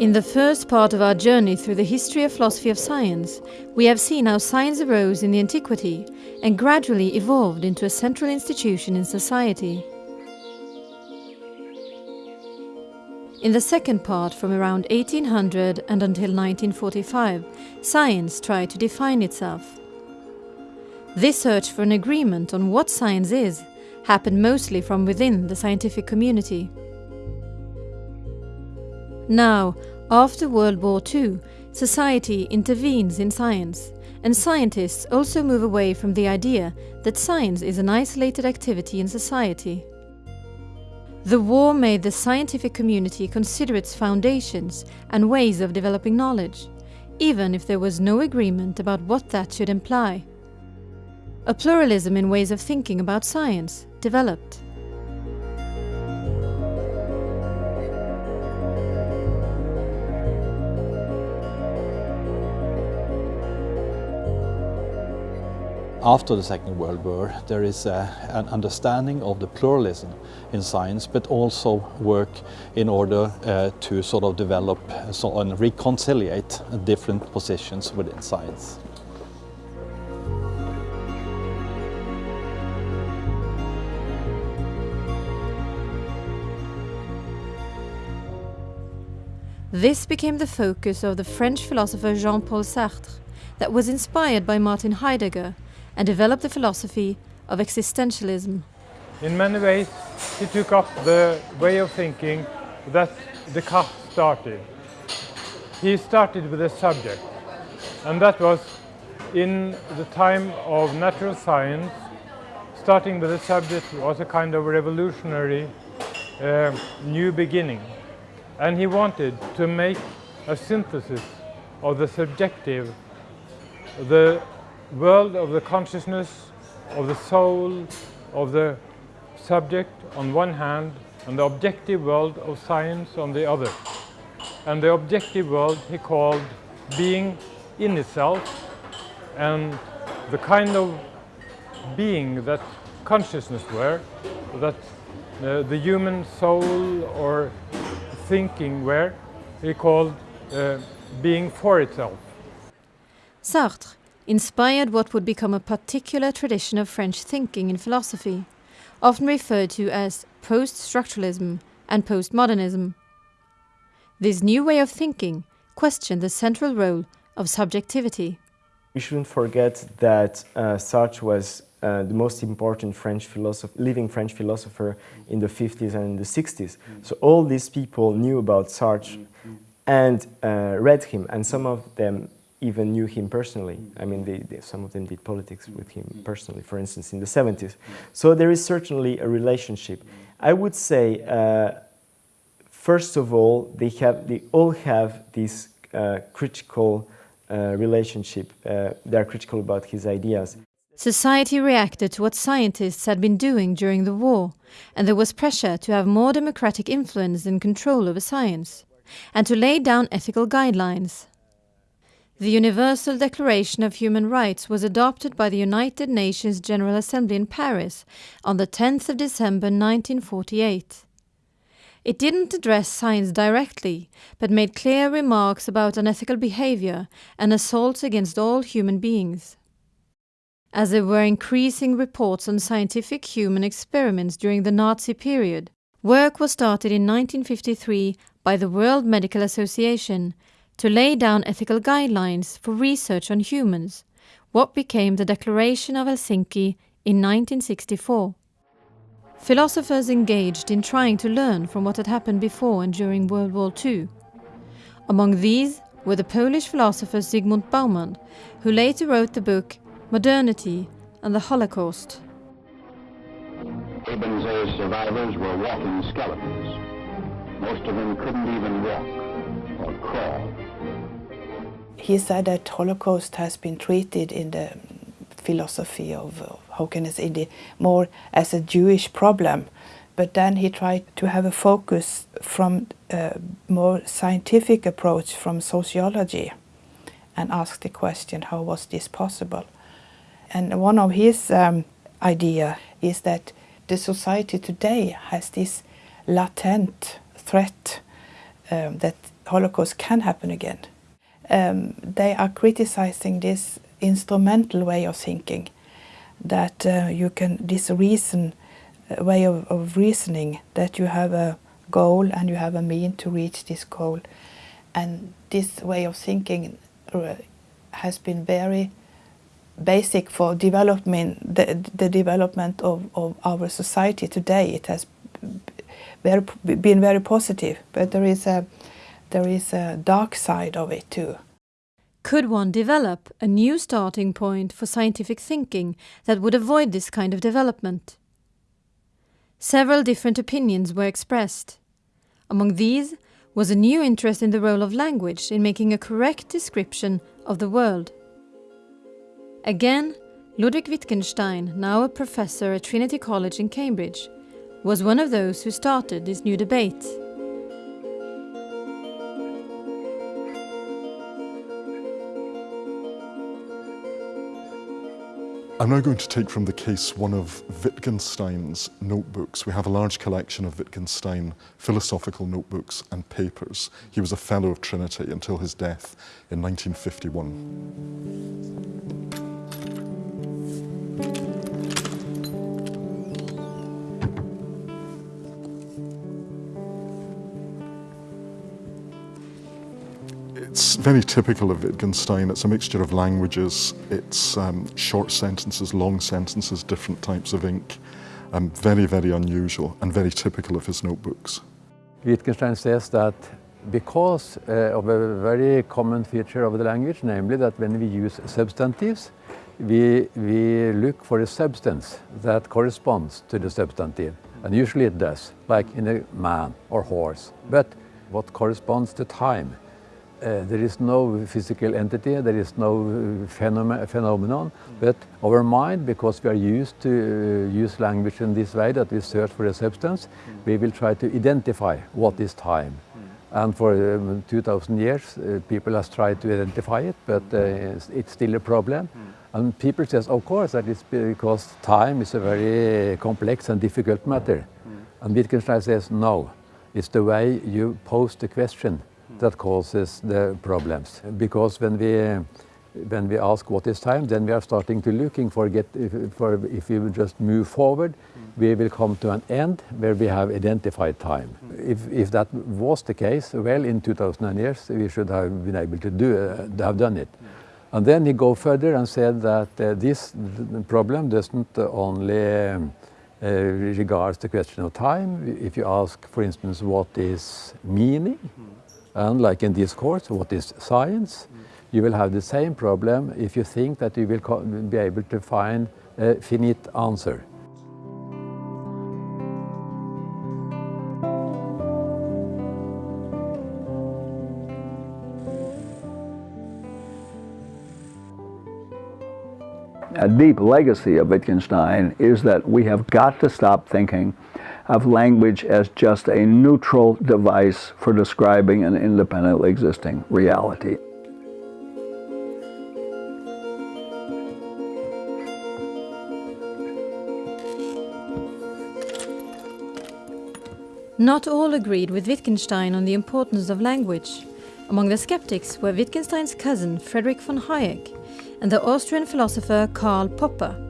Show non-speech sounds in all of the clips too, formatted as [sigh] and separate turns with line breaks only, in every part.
In the first part of our journey through the history of philosophy of science, we have seen how science arose in the antiquity and gradually evolved into a central institution in society. In the second part, from around 1800 and until 1945, science tried to define itself. This search for an agreement on what science is happened mostly from within the scientific community. Now, after World War II, society intervenes in science, and scientists also move away from the idea that science is an isolated activity in society. The war made the scientific community consider its foundations and ways of developing knowledge, even if there was no agreement about what that should imply. A pluralism in ways of thinking about science developed.
After the Second World War, there is a, an understanding of the pluralism in science, but also work in order uh, to sort of develop so, and reconciliate different positions within science.
This became the focus of the French philosopher Jean-Paul Sartre, that was inspired by Martin Heidegger and developed the philosophy of existentialism.
In many ways, he took up the way of thinking that Descartes started. He started with a subject, and that was in the time of natural science, starting with a subject was a kind of revolutionary uh, new beginning. And he wanted to make a synthesis of the subjective, the world of the consciousness, of the soul, of the subject on one hand, and the objective world of science on the other. And the objective world he called being in itself, and the kind of being that consciousness were, that uh, the human soul or thinking were, he called uh, being for itself.
Sartre inspired what would become a particular tradition of French thinking in philosophy, often referred to as post-structuralism and postmodernism. This new way of thinking questioned the central role of subjectivity.
We shouldn't forget that uh, Sartre was uh, the most important French living French philosopher in the 50s and in the 60s. So all these people knew about Sartre and uh, read him, and some of them even knew him personally. I mean, they, they, some of them did politics with him personally, for instance, in the 70s. So there is certainly a relationship. I would say, uh, first of all, they, have, they all have this uh, critical uh, relationship. Uh, they are critical about his ideas.
Society reacted to what scientists had been doing during the war, and there was pressure to have more democratic influence and control over science, and to lay down ethical guidelines. The Universal Declaration of Human Rights was adopted by the United Nations General Assembly in Paris on the 10th of December 1948. It didn't address science directly, but made clear remarks about unethical behavior and assaults against all human beings. As there were increasing reports on scientific human experiments during the Nazi period, work was started in 1953 by the World Medical Association to lay down ethical guidelines for research on humans, what became the Declaration of Helsinki in 1964. Philosophers engaged in trying to learn from what had happened before and during World War II. Among these were the Polish philosopher Zygmunt Bauman, who later wrote the book Modernity and the Holocaust.
Aben's survivors were walking skeletons. Most of them couldn't even walk or crawl.
He said that Holocaust has been treated in the philosophy of, how can I say, the, more as a Jewish problem But then he tried to have a focus from a more scientific approach from sociology and asked the question, how was this possible? And one of his um, idea is that the society today has this latent threat um, that Holocaust can happen again. Um, they are criticizing this instrumental way of thinking, that uh, you can, this reason, uh, way of, of reasoning, that you have a goal and you have a mean to reach this goal. And this way of thinking uh, has been very basic for development, the, the development of, of our society today. It has very, been very positive, but there is a there is a dark side of it too.
Could one develop a new starting point for scientific thinking that would avoid this kind of development? Several different opinions were expressed. Among these was a new interest in the role of language in making a correct description of the world. Again, Ludwig Wittgenstein, now a professor at Trinity College in Cambridge, was one of those who started this new debate.
I'm now going to take from the case one of Wittgenstein's notebooks. We have a large collection of Wittgenstein philosophical notebooks and papers. He was a Fellow of Trinity until his death in 1951. It's very typical of Wittgenstein. It's a mixture of languages. It's um, short sentences, long sentences, different types of ink. Um, very, very unusual and very typical of his notebooks.
Wittgenstein says that because uh, of a very common feature of the language, namely that when we use substantives, we, we look for a substance that corresponds to the substantive. And usually it does, like in a man or horse. But what corresponds to time uh, there is no physical entity, there is no phenom phenomenon, but our mind, because we are used to uh, use language in this way, that we search for a substance, we will try to identify what is time. And for um, 2000 years, uh, people have tried to identify it, but uh, it's, it's, still a problem. And people says, of course, that is because time is a very complex and difficult matter. And Wittgenstein says, no, it's the way you pose the question that causes the problems. Because when we when we ask what is time, then we are starting to looking for get for if we just move forward, we will come to an end where we have identified time. If if that was the case, well, in 2000 years we should have been able to do uh, have done it. And then he go further and said that uh, this problem doesn't only um, uh, regards the question of time. If you ask, for instance, what is meaning, and like in this course, what is science? You will have the same problem if you think that you will be able to find a finite answer.
A deep legacy of Wittgenstein is that we have got to stop thinking of language as just a neutral device for describing an independently existing reality.
Not all agreed with Wittgenstein on the importance of language. Among the skeptics were Wittgenstein's cousin Friedrich von Hayek and the Austrian philosopher Karl Popper.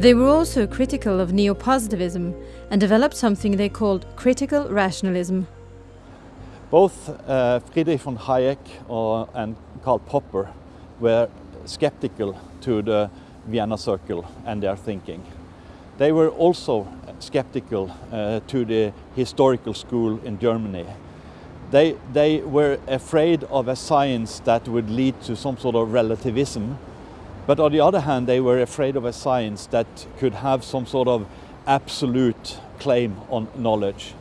They were also critical of neo-positivism and developed something they called critical rationalism.
Both uh, Friedrich von Hayek or, and Karl Popper were skeptical to the Vienna Circle and their thinking. They were also skeptical uh, to the historical school in Germany. They, they were afraid of a science that would lead to some sort of relativism but on the other hand, they were afraid of a science that could have some sort of absolute claim on knowledge.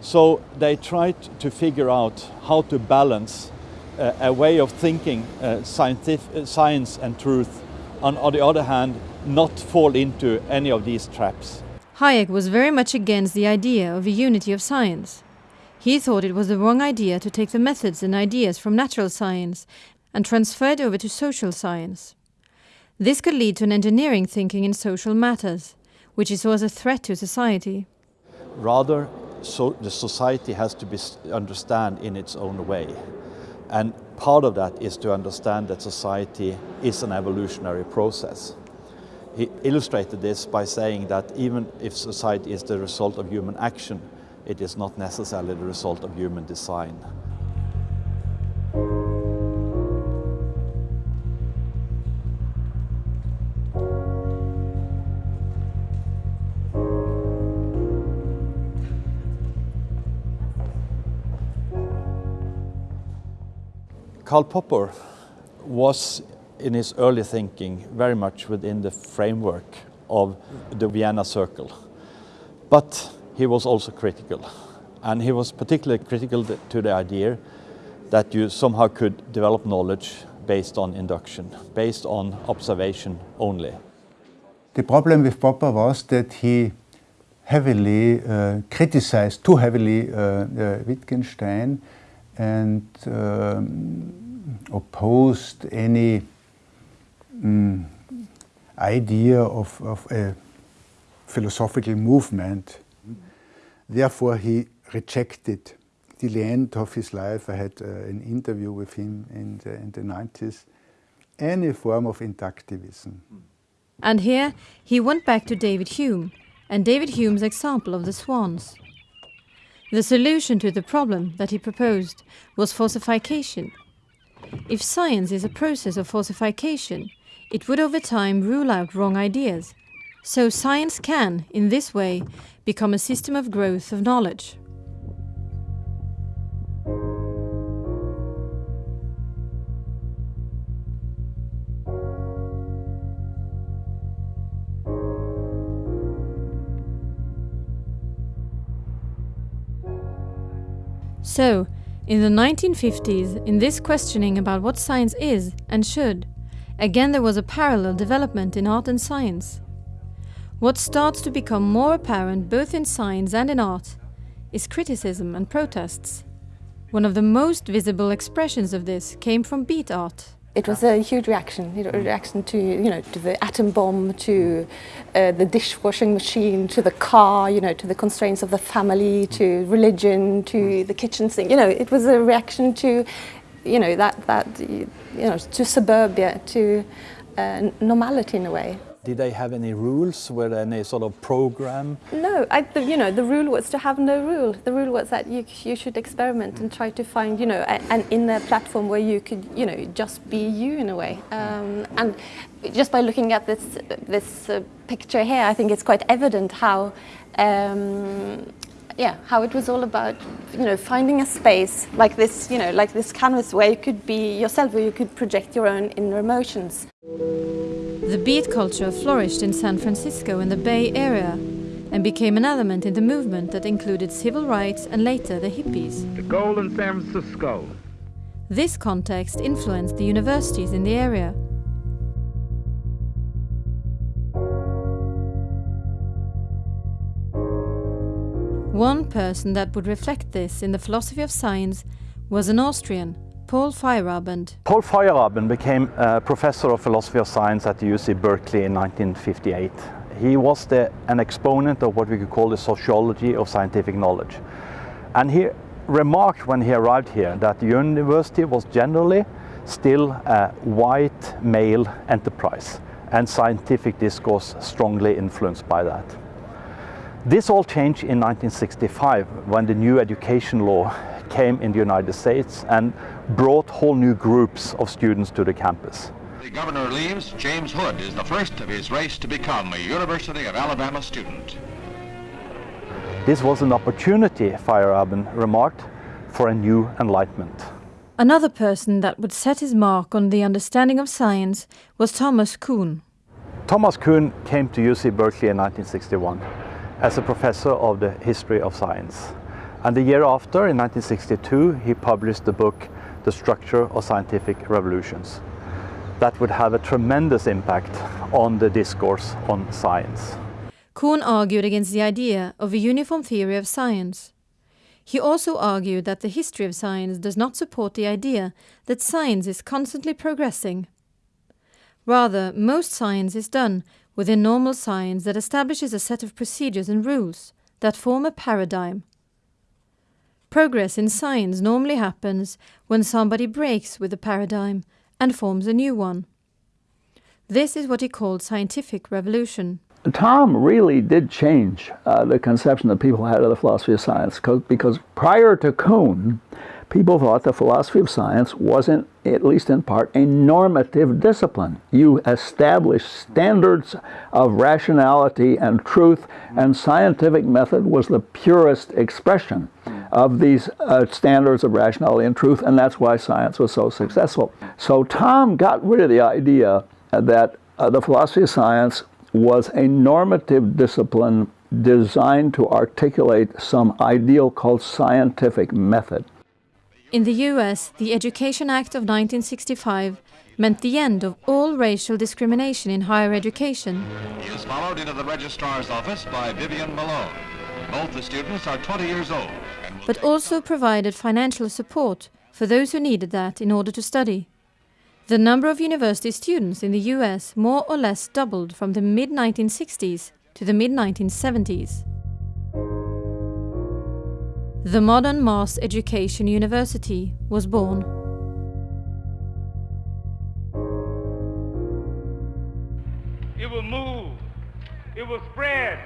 So they tried to figure out how to balance uh, a way of thinking uh, science and truth, and on the other hand, not fall into any of these traps.
Hayek was very much against the idea of a unity of science. He thought it was the wrong idea to take the methods and ideas from natural science and transfer it over to social science. This could lead to an engineering thinking in social matters, which is always a threat to society.
Rather, so the society has to be understand in its own way. And part of that is to understand that society is an evolutionary process. He illustrated this by saying that even if society is the result of human action, it is not necessarily the result of human design. Karl Popper was in his early thinking very much within the framework of the Vienna Circle. But he was also critical. And he was particularly critical to the idea that you somehow could develop knowledge based on induction, based on observation only.
The problem with Popper was that he heavily uh, criticized, too heavily, uh, uh, Wittgenstein and um, opposed any um, idea of, of, a philosophical movement. Therefore, he rejected. Till the end of his life, I had uh, an interview with him in the, in the 90s, any form of inductivism.
And here he went back to David Hume and David Hume's example of the swans. The solution to the problem that he proposed was falsification. If science is a process of falsification, it would over time rule out wrong ideas. So science can, in this way, become a system of growth of knowledge. So, in the 1950s, in this questioning about what science is and should, again there was a parallel development in art and science. What starts to become more apparent both in science and in art is criticism and protests. One of the most visible expressions of this came from beat art.
It was a huge reaction, you know, a reaction to, you know, to the atom bomb, to uh, the dishwashing machine, to the car, you know, to the constraints of the family, to religion, to the kitchen sink. You know, it was a reaction to, you know, that, that you know, to suburbia, to uh, normality in a way.
Did they have any rules? Were there any sort of program?
No, I, the, you know, the rule was to have no rule. The rule was that you, you should experiment and try to find, you know, an inner platform where you could, you know, just be you in a way. Um, and just by looking at this, this uh, picture here, I think it's quite evident how um, yeah, how it was all about, you know, finding a space like this, you know, like this canvas where you could be yourself, where you could project your own inner emotions.
The beat culture flourished in San Francisco and the Bay Area and became an element in the movement that included civil rights and later the hippies.
The goal in San Francisco.
This context influenced the universities in the area. One person that would reflect this in the philosophy of science was an Austrian, Paul Feyerabend.
Paul Feyerabend became a professor of philosophy of science at the UC Berkeley in 1958. He was the, an exponent of what we could call the sociology of scientific knowledge. And he remarked when he arrived here that the university was generally still a white male enterprise and scientific discourse strongly influenced by that. This all changed in 1965 when the new education law came in the United States and brought whole new groups of students to the campus.
The governor leaves, James Hood is the first of his race to become a University of Alabama student.
This was an opportunity, Feyerabend remarked, for a new enlightenment.
Another person that would set his mark on the understanding of science was Thomas Kuhn.
Thomas Kuhn came to UC Berkeley in 1961 as a professor of the history of science. And the year after, in 1962, he published the book The Structure of Scientific Revolutions. That would have a tremendous impact on the discourse on science.
Kuhn argued against the idea of a uniform theory of science. He also argued that the history of science does not support the idea that science is constantly progressing. Rather, most science is done within normal science that establishes a set of procedures and rules that form a paradigm. Progress in science normally happens when somebody breaks with the paradigm and forms a new one. This is what he called scientific revolution.
Tom really did change uh, the conception that people had of the philosophy of science because prior to Kuhn, people thought the philosophy of science wasn't, at least in part, a normative discipline. You establish standards of rationality and truth, and scientific method was the purest expression of these uh, standards of rationality and truth, and that's why science was so successful. So Tom got rid of the idea that uh, the philosophy of science was a normative discipline designed to articulate some ideal called scientific method.
In the US, the Education Act of 1965 meant the end of all racial discrimination in higher education.
He is followed into the registrar's office by Vivian Malone. Both the students are 20 years old.
But also provided financial support for those who needed that in order to study. The number of university students in the US more or less doubled from the mid-1960s to the mid-1970s. The modern mass education university was born.
It will move. It will spread.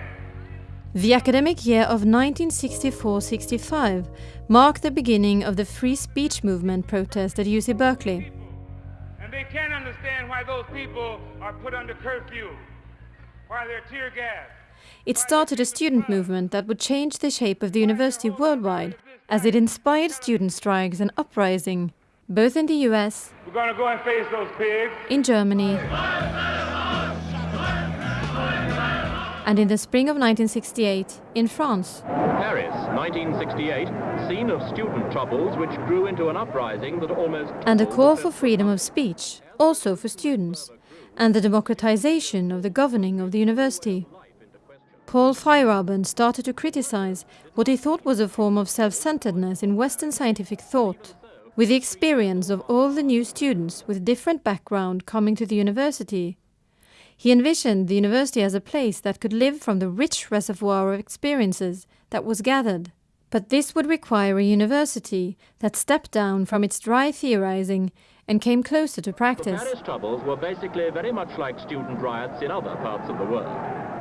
The academic year of 1964-65 marked the beginning of the free speech movement protest at UC Berkeley.
And they can't understand why those people are put under curfew, why they're tear gassed.
It started a student movement that would change the shape of the university worldwide, as it inspired student strikes and uprising, both in the US,
We're going to go and face those pigs.
in Germany, and in the spring of 1968 in France.
Paris, 1968, scene of student troubles which grew into an uprising that almost...
and a call for freedom of speech, also for students, and the democratization of the governing of the university. Paul Feyerabend started to criticize what he thought was a form of self-centeredness in Western scientific thought. With the experience of all the new students with different background coming to the university, he envisioned the university as a place that could live from the rich reservoir of experiences that was gathered. But this would require a university that stepped down from its dry theorizing and came closer to
The
practice.
Paris troubles were basically very much like student riots in other parts of the world.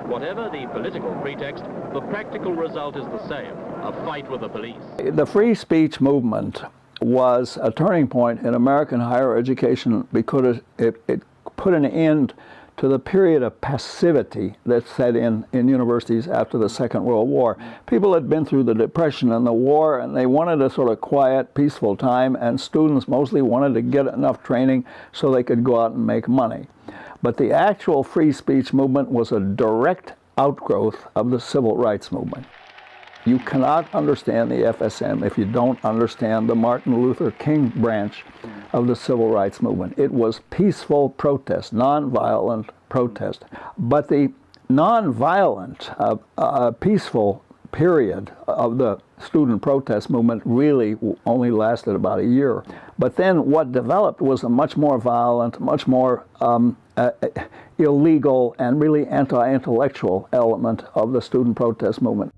Whatever the political pretext, the practical result is the same, a fight with the police.
The free speech movement was a turning point in American higher education because it, it, it put an end to the period of passivity that set in in universities after the Second World War. People had been through the Depression and the war, and they wanted a sort of quiet, peaceful time, and students mostly wanted to get enough training so they could go out and make money. But the actual free speech movement was a direct outgrowth of the civil rights movement. You cannot understand the FSM if you don't understand the Martin Luther King branch of the civil rights movement. It was peaceful protest, nonviolent protest. But the nonviolent, uh, uh, peaceful period of the student protest movement really only lasted about a year. But then what developed was a much more violent, much more um, uh, illegal, and really anti-intellectual element of the student protest movement.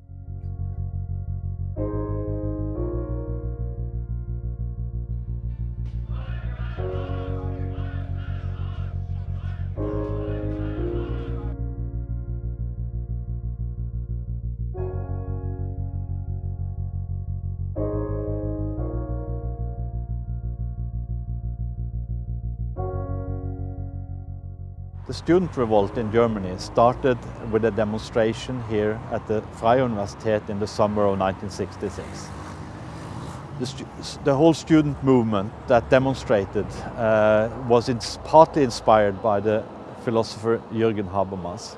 The student revolt in Germany started with a demonstration here at the Freie Universität in the summer of 1966. The, the whole student movement that demonstrated uh, was partly inspired by the philosopher Jürgen Habermas.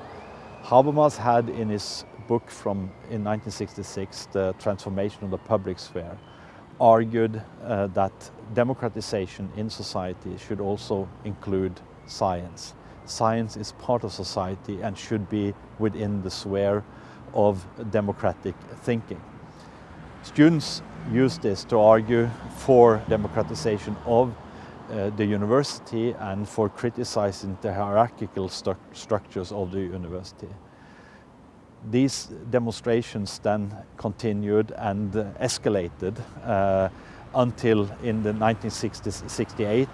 Habermas had in his book from in 1966, The Transformation of the Public Sphere, argued uh, that democratization in society should also include science. Science is part of society and should be within the sphere of democratic thinking. Students use this to argue for democratization of uh, the university and for criticizing the hierarchical stru structures of the university. These demonstrations then continued and uh, escalated uh, until in the 1968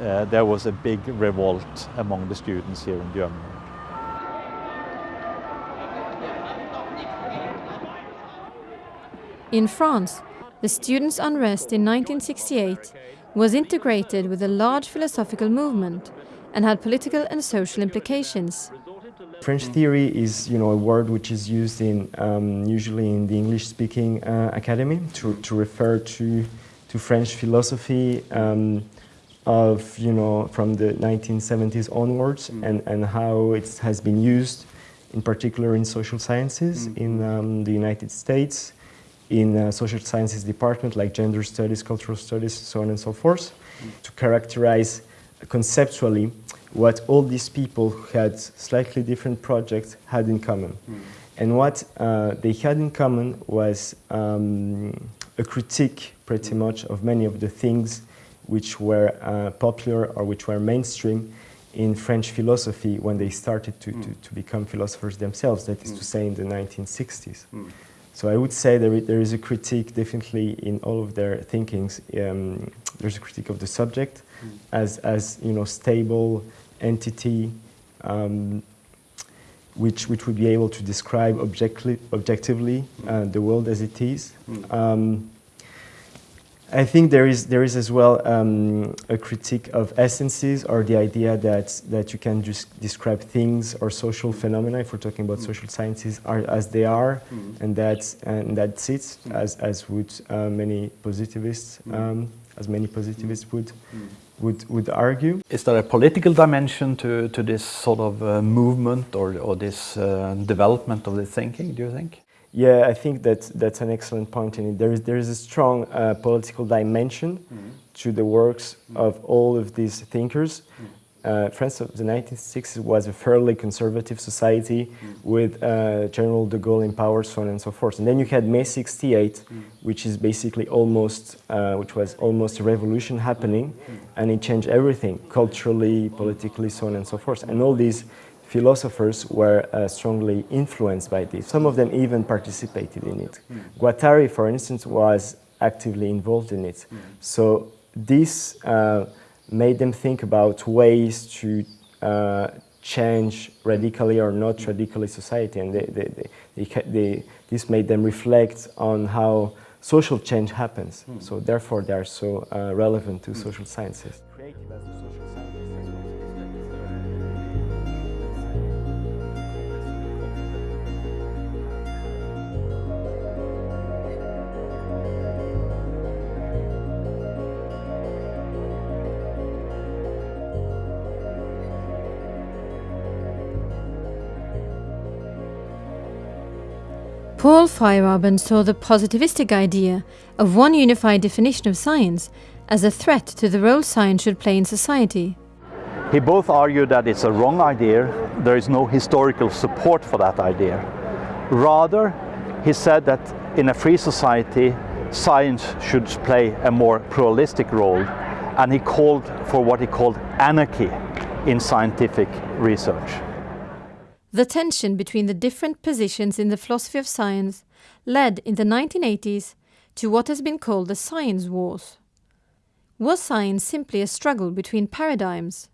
uh, there was a big revolt among the students here in Germany.
In France, the students' unrest in 1968 was integrated with a large philosophical movement and had political and social implications.
French theory is, you know, a word which is used in um, usually in the English-speaking uh, academy to, to refer to to French philosophy um, of, you know, from the 1970s onwards mm. and, and how it has been used, in particular in social sciences mm. in um, the United States, in uh, social sciences department like gender studies, cultural studies, so on and so forth, mm. to characterize conceptually what all these people who had slightly different projects had in common. Mm. And what uh, they had in common was um, a critique pretty much of many of the things which were uh, popular or which were mainstream in French philosophy when they started to, mm. to, to, become philosophers themselves, that is mm. to say in the 1960s. Mm. So I would say there, there is a critique definitely in all of their thinkings. Um, there's a critique of the subject mm. as, as you know, stable entity um, which, which would be able to describe objectively, objectively uh, the world as it is. Mm. Um, I think there is, there is as well um, a critique of essences or the idea that, that you can just describe things or social phenomena, if we're talking about mm. social sciences, are as they are, mm. and, that's, and that's it, mm. as, as would uh, many positivists, mm. um, as many positivists would, mm. would, would argue.
Is there a political dimension to, to this sort of uh, movement or, or this uh, development of the thinking, do you think?
Yeah, I think that that's an excellent point in it. There is, there is a strong uh, political dimension mm -hmm. to the works mm -hmm. of all of these thinkers. Mm -hmm. uh, France of the 1960s was a fairly conservative society mm. with uh, General de Gaulle in power, so on and so forth. And then you had May 68, mm. which is basically almost, uh, which was almost a revolution happening, mm. and it changed everything, culturally, politically, so on and so forth. And all these philosophers were uh, strongly influenced by this. Some of them even participated in it. Guattari, for instance, was actively involved in it. So this uh, made them think about ways to uh, change radically or not radically society, and they, they, they, this made them reflect on how social change happens. Mm. So therefore, they are so uh, relevant to hmm. social sciences.
Paul Feyerabend saw the positivistic idea of one unified definition of science as a threat to the role science should play in society.
He both argued that it's a wrong idea, there is no historical support for that idea. Rather, he said that in a free society, science should play a more pluralistic role, and he called for what he called anarchy in scientific research.
The tension between the different positions in the philosophy of science led in the 1980s to what has been called the science wars. Was science simply a struggle between paradigms?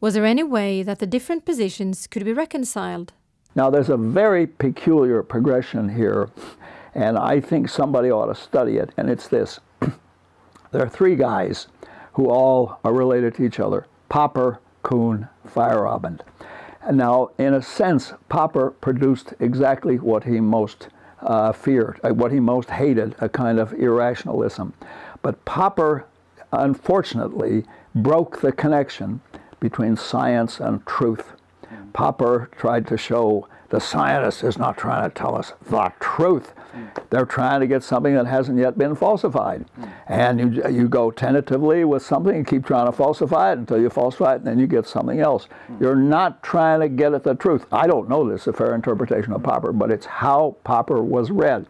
Was there any way that the different positions could be reconciled?
Now, there's a very peculiar progression here, and I think somebody ought to study it, and it's this. [clears throat] there are three guys who all are related to each other Popper, Kuhn, Feyerabend. And now, in a sense, Popper produced exactly what he most uh, feared, uh, what he most hated, a kind of irrationalism. But Popper, unfortunately, broke the connection between science and truth. Popper tried to show The scientist is not trying to tell us the truth. Mm. They're trying to get something that hasn't yet been falsified. Mm. And you, you go tentatively with something and keep trying to falsify it until you falsify it and then you get something else. Mm. You're not trying to get at the truth. I don't know this, a fair interpretation of Popper, but it's how Popper was read.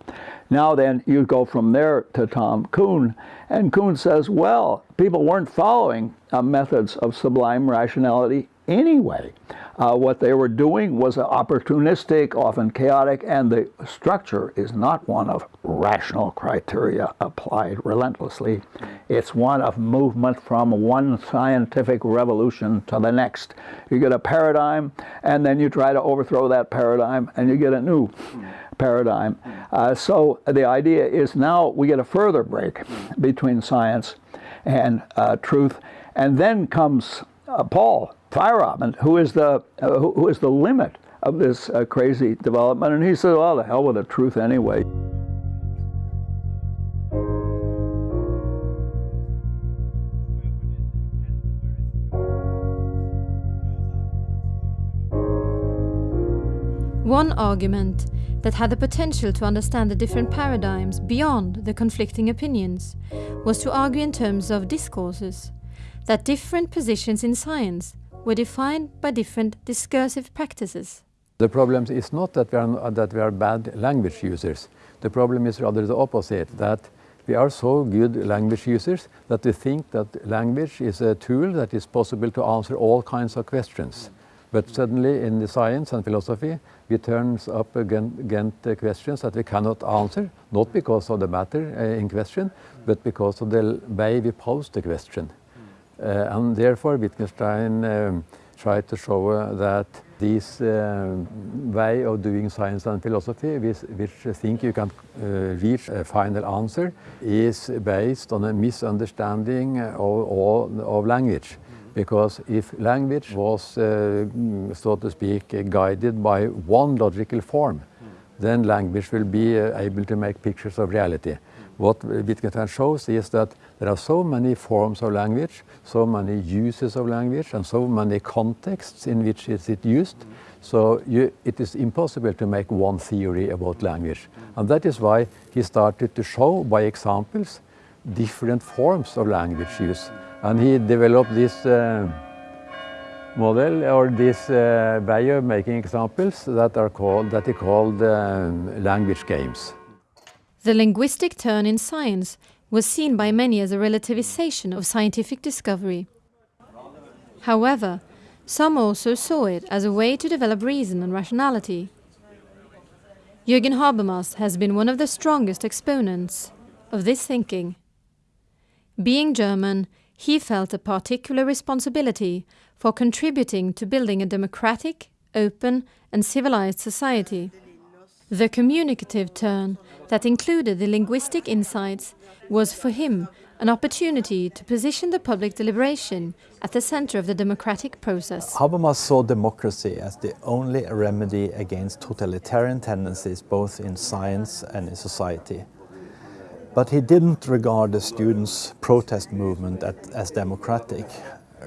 Now then, you go from there to Tom Kuhn, and Kuhn says, well, people weren't following uh, methods of sublime rationality anyway. Uh, what they were doing was opportunistic, often chaotic, and the structure is not one of rational criteria applied relentlessly. It's one of movement from one scientific revolution to the next. You get a paradigm, and then you try to overthrow that paradigm, and you get a new paradigm. Uh, so the idea is now we get a further break between science and uh, truth, and then comes uh, Paul Feyerabend, who is the uh, who, who is the limit of this uh, crazy development, and he said, "Well, the hell with the truth anyway."
One argument that had the potential to understand the different paradigms beyond the conflicting opinions was to argue in terms of discourses, that different positions in science were defined by different discursive practices.
The problem is not that we, are, that we are bad language users. The problem is rather the opposite, that we are so good language users that we think that language is a tool that is possible to answer all kinds of questions. But suddenly in the science and philosophy, we turn up against questions that we cannot answer, not because of the matter uh, in question, but because of the way we pose the question. Uh, and therefore Wittgenstein um, tried to show uh, that this way of doing science and philosophy, which, which think you can reach a final answer, is based on a misunderstanding of, of, of language. Because if language was, uh, so to speak, guided by one logical form, then language will be uh, able to make pictures of reality. What Wittgenstein shows is that there are so many forms of language, so many uses of language, and so many contexts in which is it used. So you, it is impossible to make one theory about language. And that is why he started to show by examples different forms of language use. And he developed this uh, model or this uh, way of making examples that are called that he called um, language games.
The linguistic turn in science was seen by many as a relativization of scientific discovery. However, some also saw it as a way to develop reason and rationality. Jürgen Habermas has been one of the strongest exponents of this thinking. Being German, he felt a particular responsibility for contributing to building a democratic, open and civilized society. The communicative turn that included the linguistic insights was for him an opportunity to position the public deliberation at the center of the democratic process.
Habermas saw democracy as the only remedy against totalitarian tendencies both in science and in society. But he didn't regard the students' protest movement at, as democratic.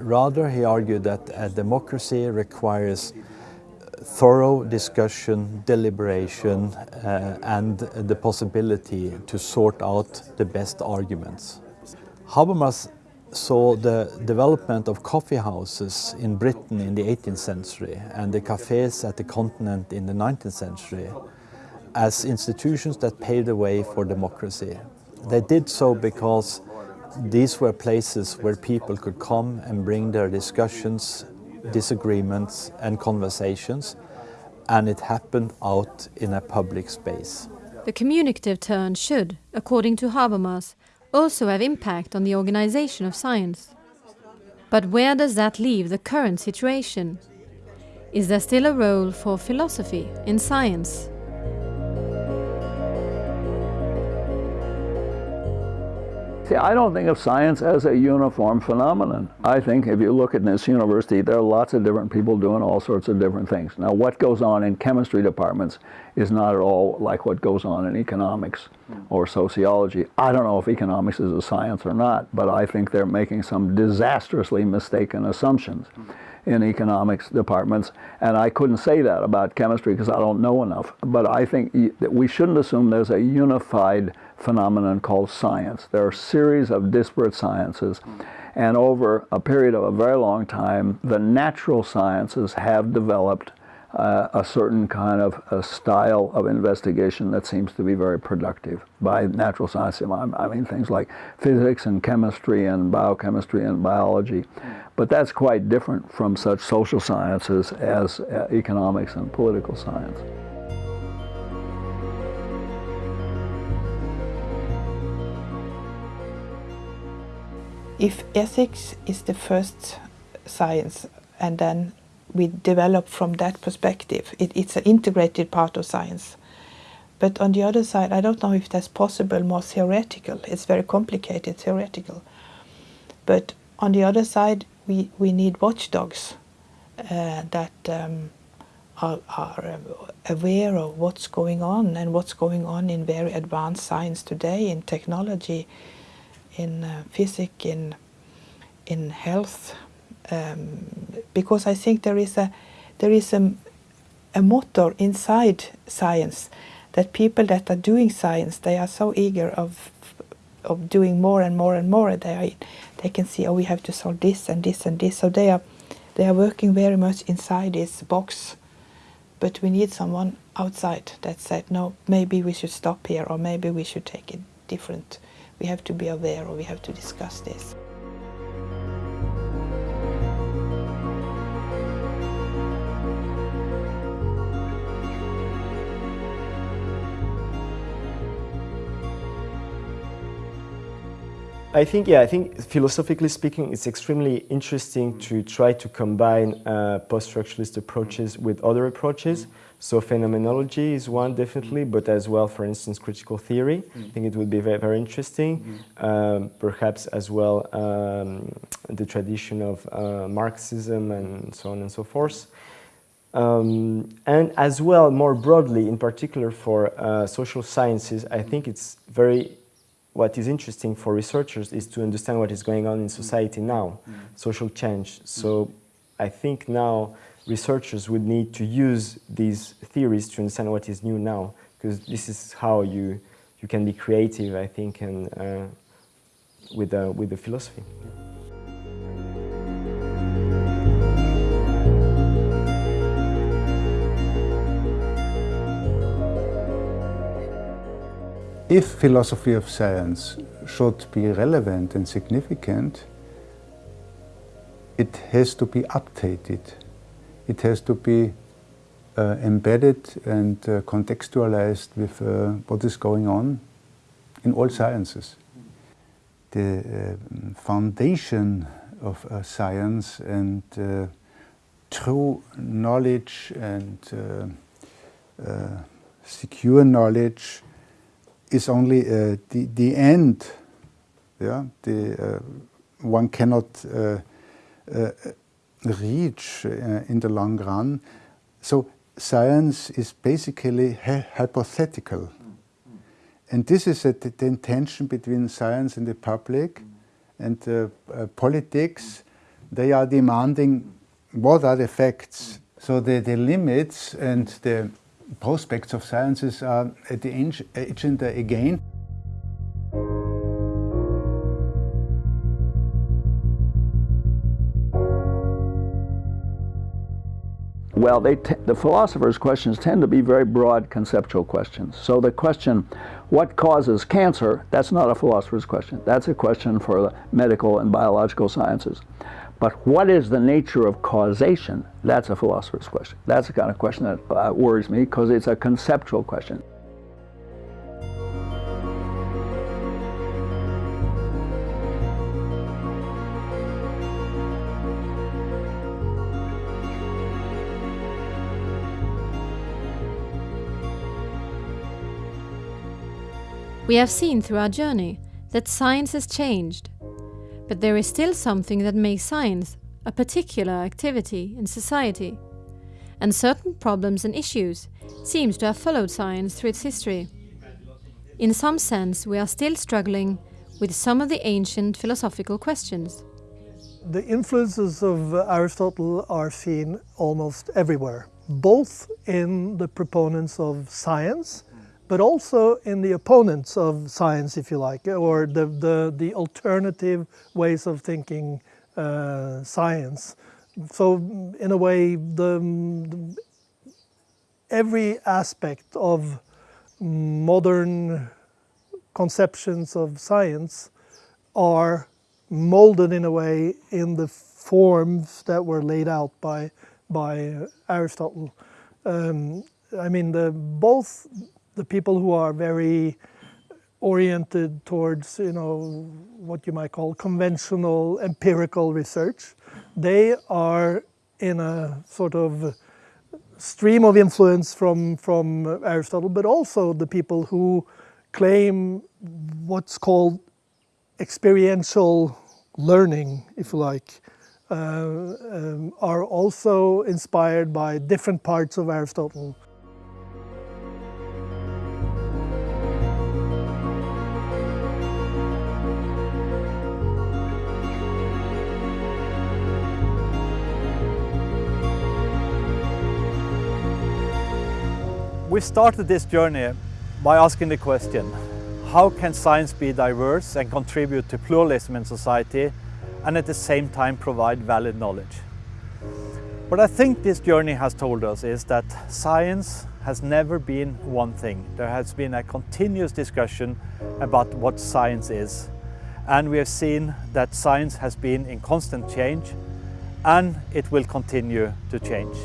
Rather, he argued that a democracy requires thorough discussion, deliberation, uh, and the possibility to sort out the best arguments. Habermas saw the development of coffee houses in Britain in the 18th century and the cafes at the continent in the 19th century as institutions that paved the way for democracy. They did so because these were places where people could come and bring their discussions, disagreements and conversations and it happened out in a public space.
The communicative turn should, according to Habermas, also have impact on the organization of science. But where does that leave the current situation? Is there still a role for philosophy in science?
See, I don't think of science as a uniform phenomenon. I think if you look at this university, there are lots of different people doing all sorts of different things. Now, what goes on in chemistry departments is not at all like what goes on in economics or sociology. I don't know if economics is a science or not, but I think they're making some disastrously mistaken assumptions. In economics departments, and I couldn't say that about chemistry because I don't know enough. But I think that we shouldn't assume there's a unified phenomenon called science. There are a series of disparate sciences, and over a period of a very long time, the natural sciences have developed uh, a certain kind of style of investigation that seems to be very productive. By natural science, I mean things like physics and chemistry and biochemistry and biology. But that's quite different from such social sciences as uh, economics and political science.
If ethics is the first science and then we develop from that perspective. It, it's an integrated part of science. But on the other side, I don't know if that's possible more theoretical. It's very complicated theoretical. But on the other side, we, we need watchdogs uh, that um, are, are aware of what's going on and what's going on in very advanced science today, in technology, in uh, physics, in, in health, um, because I think there is a there is a, a motor inside science that people that are doing science they are so eager of of doing more and more and more they are, they can see oh we have to solve this and this and this. So they are they are working very much inside this box. But we need someone outside that said no maybe we should stop here or maybe we should take it different we have to be aware or we have to discuss this
I think, yeah, I think philosophically speaking, it's extremely interesting to try to combine uh, post-structuralist approaches with other approaches. So phenomenology is one definitely, but as well, for instance, critical theory. I think it would be very, very interesting. Um, perhaps as well um, the tradition of uh, Marxism and so on and so forth. Um, and as well, more broadly, in particular for uh, social sciences, I think it's very what is interesting for researchers is to understand what is going on in society now, mm. social change. So I think now researchers would need to use these theories to understand what is new now, because this is how you, you can be creative, I think, and uh, with, uh, with the philosophy.
If philosophy of science should be relevant and significant, it has to be updated. It has to be uh, embedded and uh, contextualized with uh, what is going on in all sciences. The uh, foundation of uh, science and uh, true knowledge and secure knowledge is only uh, the, the end. Yeah, the, uh, one cannot uh, uh reach in the long run. So science is basically hypothetical. And this is a, the tension between science and the public and uh, politics. They are demanding what are the facts. So the, the limits and the prospects of sciences are at the agenda again.
Well, the philosophers' questions tend to be very broad conceptual questions. So the question, what causes cancer, that's not a philosopher's question. That's a question for the medical and biological sciences. But what is the nature of causation? That's a philosopher's question. That's the kind of question that uh, worries me because it's a conceptual question.
We have seen through our journey that science has changed but there is still something that makes science a particular activity in society, and certain problems and issues seems to have followed science through its history. In some sense, we are still struggling with some of the ancient philosophical questions.
the influences of uh, Aristotle are seen almost everywhere, both in the proponents of science, but also in the opponents of science, if you like, or the, the, the alternative ways of thinking uh, science. So, in a way, the, the, every aspect of modern conceptions of science are molded in a way in the forms that were laid out by by Aristotle. Um, I mean, the, both the people who are very oriented towards, you know, what you might call conventional empirical research, they are in a sort of stream of influence from from Aristotle, but also the people who claim what's called experiential learning, if you like, uh, um, are also inspired by different parts of Aristotle.
We started this journey by asking the question, how can science be diverse and contribute to pluralism in society and at the same time provide valid knowledge? What I think this journey has told us is that science has never been one thing. There has been a continuous discussion about what science is. And we have seen that science has been in constant change and it will continue to change.